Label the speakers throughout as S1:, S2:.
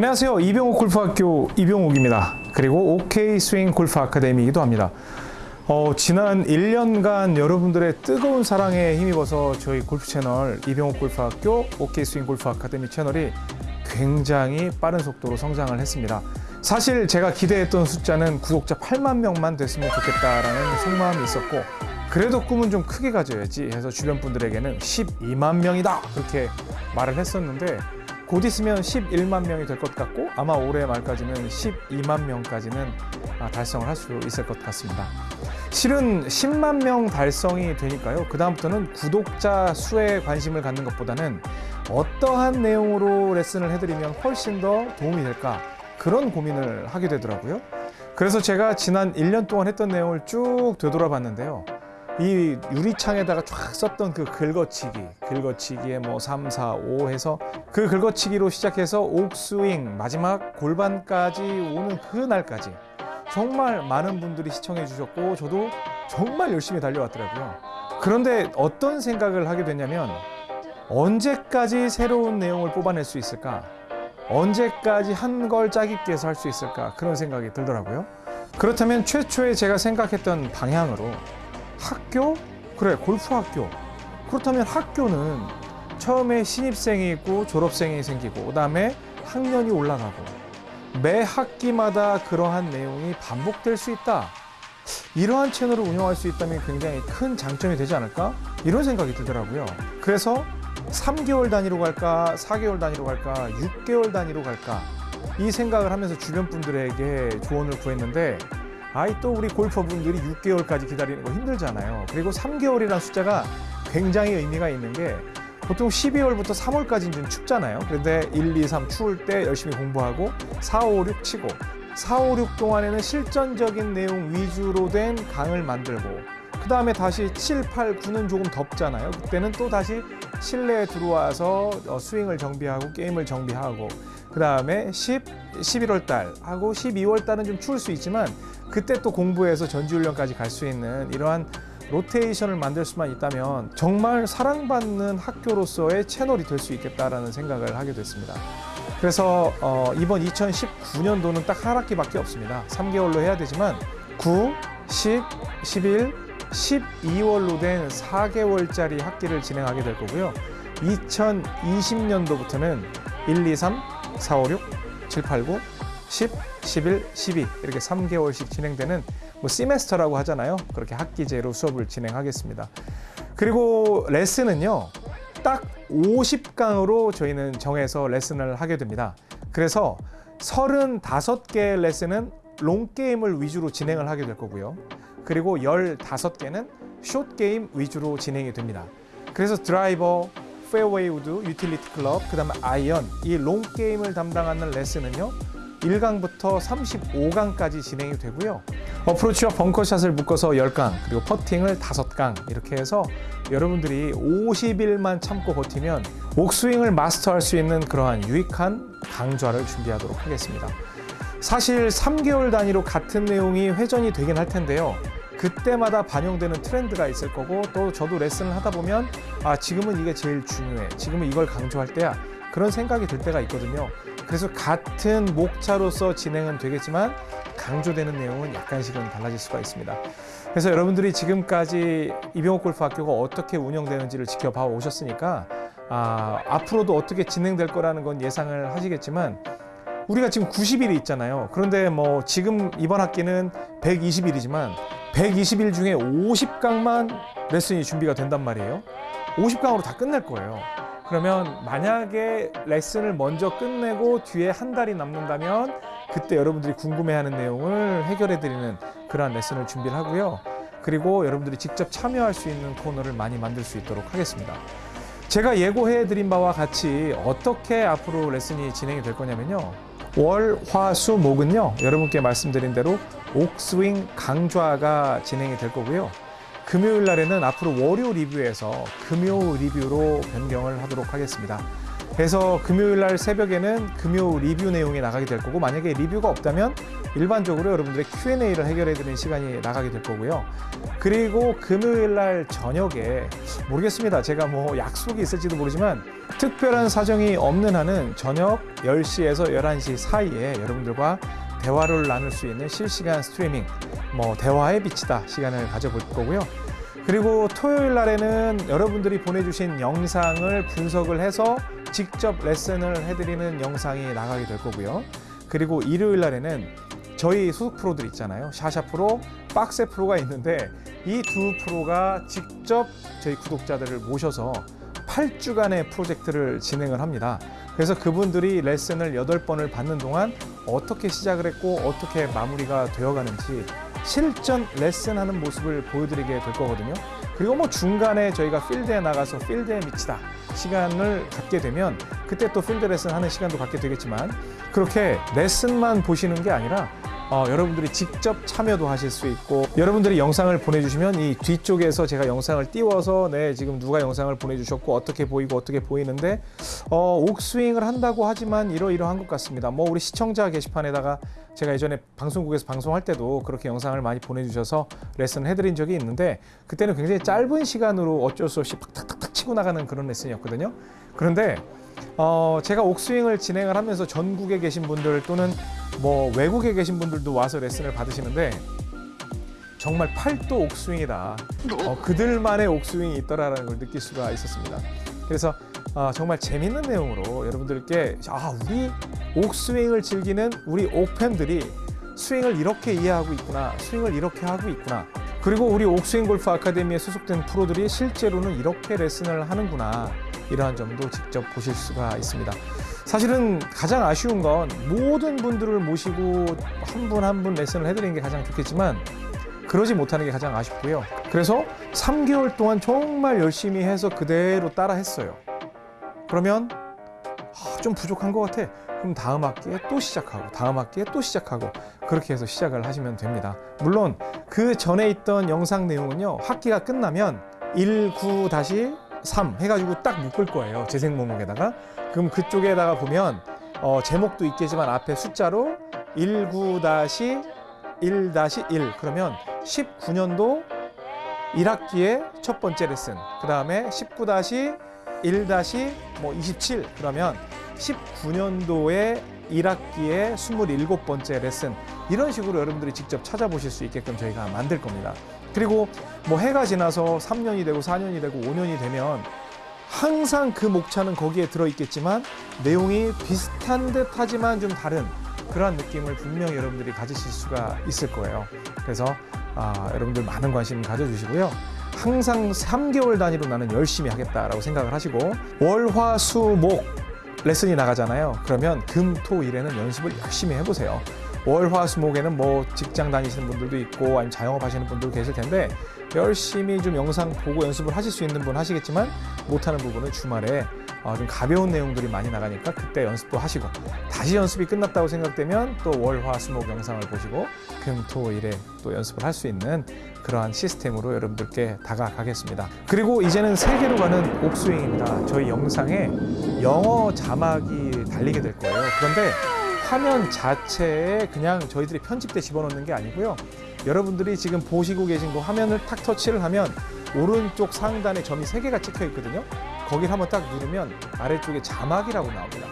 S1: 안녕하세요. 이병옥 골프학교 이병옥입니다. 그리고 OK 스윙 골프 아카데미이기도 합니다. 어, 지난 1년간 여러분들의 뜨거운 사랑에 힘입어서 저희 골프 채널 이병옥 골프학교 OK 스윙 골프 아카데미 채널이 굉장히 빠른 속도로 성장을 했습니다. 사실 제가 기대했던 숫자는 구독자 8만 명만 됐으면 좋겠다라는 속마음이 있었고 그래도 꿈은 좀 크게 가져야지 해서 주변 분들에게는 12만 명이다 그렇게 말을 했었는데 곧 있으면 11만 명이 될 것 같고 아마 올해 말까지는 12만 명까지는 아, 달성을 할 수 있을 것 같습니다. 실은 10만 명 달성이 되니까요. 그 다음부터는 구독자 수에 관심을 갖는 것보다는 어떠한 내용으로 레슨을 해드리면 훨씬 더 도움이 될까 그런 고민을 하게 되더라고요. 그래서 제가 지난 1년 동안 했던 내용을 쭉 되돌아봤는데요. 이 유리창에다가 쫙 썼던 그 긁어치기, 긁어치기에 뭐 3, 4, 5 해서 그 긁어치기로 시작해서 옥스윙, 마지막 골반까지 오는 그 날까지 정말 많은 분들이 시청해 주셨고 저도 정말 열심히 달려왔더라고요. 그런데 어떤 생각을 하게 됐냐면 언제까지 새로운 내용을 뽑아낼 수 있을까? 언제까지 한 걸 짜깁기 해서 할 수 있을까? 그런 생각이 들더라고요. 그렇다면 최초에 제가 생각했던 방향으로 학교? 그래, 골프 학교. 그렇다면 학교는 처음에 신입생이 있고 졸업생이 생기고 그 다음에 학년이 올라가고 매 학기마다 그러한 내용이 반복될 수 있다. 이러한 채널을 운영할 수 있다면 굉장히 큰 장점이 되지 않을까? 이런 생각이 들더라고요. 그래서 3개월 단위로 갈까, 4개월 단위로 갈까, 6개월 단위로 갈까 이 생각을 하면서 주변 분들에게 조언을 구했는데 아이 또 우리 골퍼분들이 6개월까지 기다리는 거 힘들잖아요. 그리고 3개월이라는 숫자가 굉장히 의미가 있는 게 보통 12월부터 3월까지는 좀 춥잖아요. 그런데 1, 2, 3 추울 때 열심히 공부하고 4, 5, 6 치고 4, 5, 6 동안에는 실전적인 내용 위주로 된 강을 만들고 그 다음에 다시 7, 8, 9는 조금 덥잖아요. 그때는 또 다시 실내에 들어와서 어, 스윙을 정비하고 게임을 정비하고 그 다음에 10, 11월 달 하고 12월 달은 좀 추울 수 있지만 그때 또 공부해서 전지훈련까지 갈 수 있는 이러한 로테이션을 만들 수만 있다면 정말 사랑받는 학교로서의 채널이 될 수 있겠다라는 생각을 하게 됐습니다. 그래서 어, 이번 2019년도는 딱 한 학기밖에 없습니다. 3개월로 해야 되지만 9, 10, 11, 12월로 된 4개월짜리 학기를 진행하게 될 거고요. 2020년도부터는 1, 2, 3, 4, 5, 6, 7, 8, 9, 10, 11, 12 이렇게 3개월씩 진행되는 뭐 시메스터라고 하잖아요. 그렇게 학기제로 수업을 진행하겠습니다. 그리고 레슨은요. 딱 50강으로 저희는 정해서 레슨을 하게 됩니다. 그래서 35개의 레슨은 long game을 위주로 진행을 하게 될 거고요. 그리고 15개는 short game 위주로 진행이 됩니다. 그래서 드라이버, 페어웨이 우드, utility 클럽, 그 다음에 아이언 이 long game을 담당하는 레슨은요. 1강부터 35강까지 진행이 되고요. 어프로치와 벙커샷을 묶어서 10강, 그리고 퍼팅을 5강 이렇게 해서 여러분들이 50일만 참고 버티면 옥스윙을 마스터할 수 있는 그러한 유익한 강좌를 준비하도록 하겠습니다. 사실 3개월 단위로 같은 내용이 회전이 되긴 할 텐데요. 그때마다 반영되는 트렌드가 있을 거고 또 저도 레슨을 하다 보면 아 지금은 이게 제일 중요해. 지금은 이걸 강조할 때야. 그런 생각이 들 때가 있거든요. 그래서 같은 목차로서 진행은 되겠지만 강조되는 내용은 약간씩은 달라질 수가 있습니다. 그래서 여러분들이 지금까지 이병옥 골프학교가 어떻게 운영되는지를 지켜봐 오셨으니까 아, 앞으로도 어떻게 진행될 거라는 건 예상을 하시겠지만 우리가 지금 90일이 있잖아요. 그런데 뭐 지금 이번 학기는 120일이지만 120일 중에 50강만 레슨이 준비가 된단 말이에요. 50강으로 다 끝낼 거예요. 그러면 만약에 레슨을 먼저 끝내고 뒤에 한 달이 남는다면 그때 여러분들이 궁금해하는 내용을 해결해드리는 그러한 레슨을 준비를 하고요. 그리고 여러분들이 직접 참여할 수 있는 코너를 많이 만들 수 있도록 하겠습니다. 제가 예고해드린 바와 같이 어떻게 앞으로 레슨이 진행이 될 거냐면요. 월, 화, 수, 목은요. 여러분께 말씀드린 대로 옥스윙 강좌가 진행이 될 거고요 금요일 날에는 앞으로 월요 리뷰에서 금요 리뷰로 변경을 하도록 하겠습니다 그래서 금요일 날 새벽에는 금요 리뷰 내용이 나가게 될 거고 만약에 리뷰가 없다면 일반적으로 여러분들의 Q&A를 해결해 드리는 시간이 나가게 될 거고요. 그리고 금요일 날 저녁에 모르겠습니다. 제가 뭐 약속이 있을지도 모르지만 특별한 사정이 없는 한은 저녁 10시에서 11시 사이에 여러분들과 대화를 나눌 수 있는 실시간 스트리밍 뭐 대화의 빛이다 시간을 가져볼 거고요. 그리고 토요일 날에는 여러분들이 보내주신 영상을 분석을 해서 직접 레슨을 해드리는 영상이 나가게 될 거고요. 그리고 일요일 날에는 저희 소속 프로들 있잖아요. 샤샤 프로, 박세 프로가 있는데 이 두 프로가 직접 저희 구독자들을 모셔서 8주간의 프로젝트를 진행을 합니다. 그래서 그분들이 레슨을 8번을 받는 동안 어떻게 시작을 했고 어떻게 마무리가 되어 가는지 실전 레슨하는 모습을 보여드리게 될 거거든요. 그리고 뭐 중간에 저희가 필드에 나가서 필드에 미치다 시간을 갖게 되면 그때 또 필드 레슨 하는 시간도 갖게 되겠지만 그렇게 레슨만 보시는 게 아니라 어, 여러분들이 직접 참여도 하실 수 있고 여러분들이 영상을 보내주시면 이 뒤쪽에서 제가 영상을 띄워서 네 지금 누가 영상을 보내주셨고 어떻게 보이고 어떻게 보이는데 어, 옥스윙을 한다고 하지만 이러이러한 것 같습니다. 뭐 우리 시청자 게시판에다가 제가 예전에 방송국에서 방송할 때도 그렇게 영상을 많이 보내주셔서 레슨을 해드린 적이 있는데 그때는 굉장히 짧은 시간으로 어쩔 수 없이 팍탁탁탁 치고 나가는 그런 레슨이었거든요. 그런데 어, 제가 옥스윙을 진행을 하면서 전국에 계신 분들 또는 뭐 외국에 계신 분들도 와서 레슨을 받으시는데 정말 팔도 옥스윙이다. 어, 그들만의 옥스윙이 있더라라는 걸 느낄 수가 있었습니다. 그래서 어, 정말 재밌는 내용으로 여러분들께 아 우리 옥스윙을 즐기는 우리 옥팬들이 스윙을 이렇게 이해하고 있구나, 스윙을 이렇게 하고 있구나. 그리고 우리 옥스윙 골프 아카데미에 소속된 프로들이 실제로는 이렇게 레슨을 하는구나. 이러한 점도 직접 보실 수가 있습니다. 사실은 가장 아쉬운 건 모든 분들을 모시고 한분 한분 레슨을 해드리는 게 가장 좋겠지만 그러지 못하는 게 가장 아쉽고요. 그래서 3개월 동안 정말 열심히 해서 그대로 따라 했어요. 그러면 아, 좀 부족한 것 같아. 그럼 다음 학기에 또 시작하고 다음 학기에 또 시작하고 그렇게 해서 시작을 하시면 됩니다. 물론 그 전에 있던 영상 내용은요. 학기가 끝나면 19-3 해가지고 딱 묶을 거예요. 재생 목록에다가. 그럼 그쪽에다가 보면 어, 제목도 있겠지만 앞에 숫자로 19-1-1 그러면 19년도 1학기의 첫 번째 레슨 그 다음에 19-1-뭐 27 그러면 19년도에 1학기에 27번째 레슨 이런 식으로 여러분들이 직접 찾아보실 수 있게끔 저희가 만들 겁니다. 그리고 뭐 해가 지나서 3년이 되고 4년이 되고 5년이 되면 항상 그 목차는 거기에 들어 있겠지만 내용이 비슷한 듯 하지만 좀 다른 그러한 느낌을 분명히 여러분들이 가지실 수가 있을 거예요. 그래서 아, 여러분들 많은 관심 가져주시고요. 항상 3개월 단위로 나는 열심히 하겠다라고 생각을 하시고 월, 화, 수, 목 레슨이 나가잖아요. 그러면 금, 토, 일에는 연습을 열심히 해보세요. 월, 화, 수, 목에는 뭐 직장 다니시는 분들도 있고 아니면 자영업 하시는 분들도 계실 텐데 열심히 좀 영상 보고 연습을 하실 수 있는 분 하시겠지만 못하는 부분은 주말에 어, 좀 가벼운 내용들이 많이 나가니까 그때 연습도 하시고 다시 연습이 끝났다고 생각되면 또 월, 화, 수, 목 영상을 보시고 금, 토, 일에 또 연습을 할 수 있는 그러한 시스템으로 여러분들께 다가가겠습니다. 그리고 이제는 세계로 가는 옥스윙입니다. 저희 영상에 영어 자막이 달리게 될 거예요. 그런데 화면 자체에 그냥 저희들이 편집돼 집어넣는 게 아니고요. 여러분들이 지금 보시고 계신 그 화면을 탁 터치를 하면 오른쪽 상단에 점이 세 개가 찍혀 있거든요. 거기를 한번 딱 누르면 아래쪽에 자막이라고 나옵니다.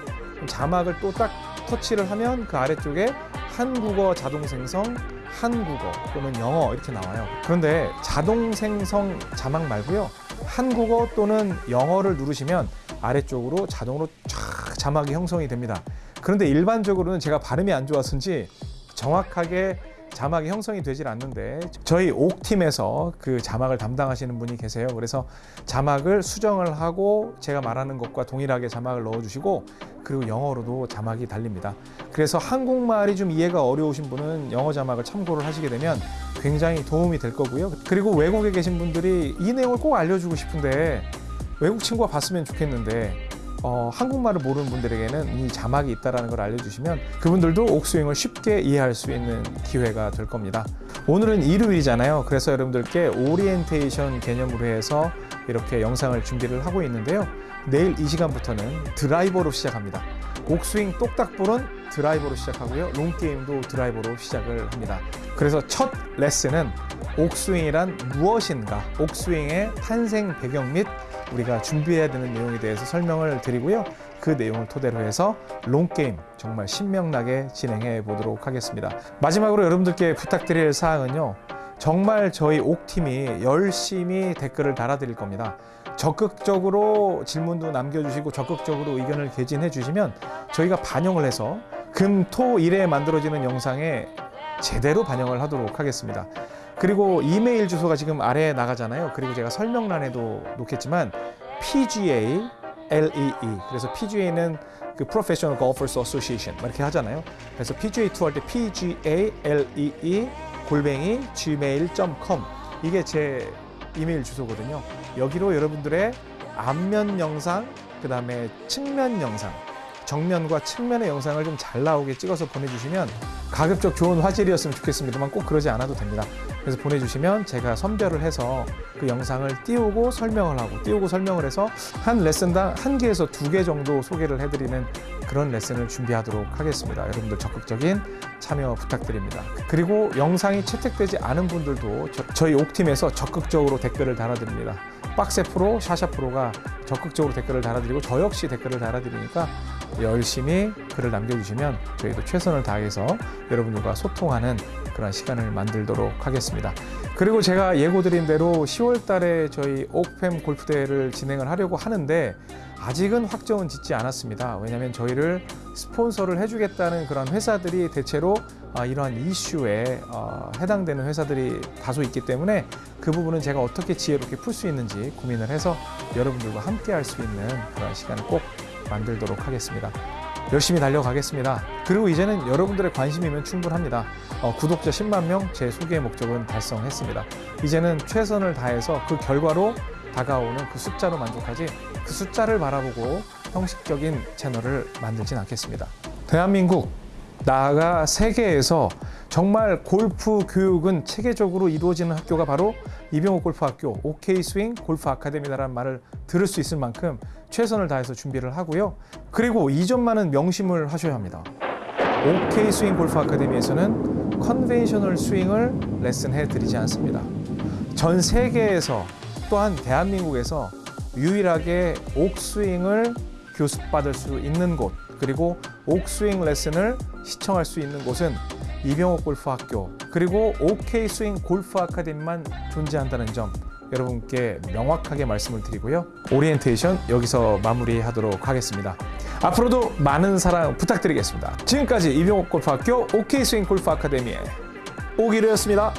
S1: 자막을 또 딱 터치를 하면 그 아래쪽에 한국어 자동 생성, 한국어 또는 영어 이렇게 나와요. 그런데 자동 생성 자막 말고요. 한국어 또는 영어를 누르시면 아래쪽으로 자동으로 쫙 자막이 형성이 됩니다. 그런데 일반적으로는 제가 발음이 안 좋아서인지 정확하게 자막이 형성이 되질 않는데 저희 옥팀에서 그 자막을 담당하시는 분이 계세요. 그래서 자막을 수정을 하고 제가 말하는 것과 동일하게 자막을 넣어 주시고 그리고 영어로도 자막이 달립니다. 그래서 한국말이 좀 이해가 어려우신 분은 영어 자막을 참고를 하시게 되면 굉장히 도움이 될 거고요. 그리고 외국에 계신 분들이 이 내용을 꼭 알려주고 싶은데 외국 친구가 봤으면 좋겠는데 어, 한국말을 모르는 분들에게는 이 자막이 있다는 걸 알려주시면 그분들도 옥스윙을 쉽게 이해할 수 있는 기회가 될 겁니다. 오늘은 일요일이잖아요. 그래서 여러분들께 오리엔테이션 개념으로 해서 이렇게 영상을 준비를 하고 있는데요. 내일 이 시간부터는 드라이버로 시작합니다. 옥스윙 똑딱볼은 드라이버로 시작하고요. long game도 드라이버로 시작을 합니다. 그래서 첫 레슨은 옥스윙이란 무엇인가, 옥스윙의 탄생 배경 및 우리가 준비해야 되는 내용에 대해서 설명을 드리고요. 그 내용을 토대로 해서 롱게임 정말 신명나게 진행해 보도록 하겠습니다. 마지막으로 여러분들께 부탁드릴 사항은요. 정말 저희 옥팀이 열심히 댓글을 달아드릴 겁니다. 적극적으로 질문도 남겨주시고 적극적으로 의견을 개진해 주시면 저희가 반영을 해서 금, 토, 일에 만들어지는 영상에 제대로 반영을 하도록 하겠습니다. 그리고 이메일 주소가 지금 아래에 나가잖아요. 그리고 제가 설명란에도 놓겠지만 PGA LEE 그래서 PGA는 그 Professional Golfers Association 막 이렇게 하잖아요. 그래서 PGA 투어 할때 PGA LEE 골뱅이 gmail.com 이게 제 이메일 주소거든요. 여기로 여러분들의 앞면 영상, 그 다음에 측면 영상, 정면과 측면의 영상을 좀 잘 나오게 찍어서 보내주시면 가급적 좋은 화질이었으면 좋겠습니다만 꼭 그러지 않아도 됩니다. 그래서 보내주시면 제가 선별을 해서 그 영상을 띄우고 설명을 하고 띄우고 설명을 해서 한 레슨당 한 개에서 두 개 정도 소개를 해드리는 그런 레슨을 준비하도록 하겠습니다. 여러분들 적극적인 참여 부탁드립니다. 그리고 영상이 채택되지 않은 분들도 저, 희 옥팀에서 적극적으로 댓글을 달아드립니다. 빡세 프로, 샤샤 프로가 적극적으로 댓글을 달아드리고 저 역시 댓글을 달아드리니까 열심히 글을 남겨주시면 저희도 최선을 다해서 여러분들과 소통하는 그런 시간을 만들도록 하겠습니다. 그리고 제가 예고드린 대로 10월 달에 저희 옥팸 골프 대회를 진행을 하려고 하는데 아직은 확정은 짓지 않았습니다. 왜냐하면 저희를 스폰서를 해주겠다는 그런 회사들이 대체로 아, 이러한 이슈에 어, 해당되는 회사들이 다소 있기 때문에 그 부분은 제가 어떻게 지혜롭게 풀 수 있는지 고민을 해서 여러분들과 함께 할 수 있는 그런 시간을 꼭 만들도록 하겠습니다. 열심히 달려가겠습니다. 그리고 이제는 여러분들의 관심이면 충분합니다. 어, 구독자 10만 명 제 소개의 목적은 달성했습니다. 이제는 최선을 다해서 그 결과로 다가오는 그 숫자로 만족하지 그 숫자를 바라보고 형식적인 채널을 만들진 않겠습니다. 대한민국 나아가 세계에서 정말 골프 교육은 체계적으로 이루어지는 학교가 바로 이병옥 골프학교 OK 스윙 골프 아카데미다라는 말을 들을 수 있을 만큼 최선을 다해서 준비를 하고요. 그리고 이 점만은 명심을 하셔야 합니다. OK 스윙 골프 아카데미에서는 conventional 스윙을 레슨해 드리지 않습니다. 전 세계에서 또한 대한민국에서 유일하게 옥스윙을 교습받을 수 있는 곳 그리고 옥스윙 레슨을 시청할 수 있는 곳은 이병옥 골프 학교 그리고 OK 스윙 골프 아카데미만 존재한다는 점 여러분께 명확하게 말씀을 드리고요. 오리엔테이션 여기서 마무리하도록 하겠습니다. 앞으로도 많은 사랑 부탁드리겠습니다. 지금까지 이병옥 골프 학교 OK 스윙 골프 아카데미의 오기르였습니다.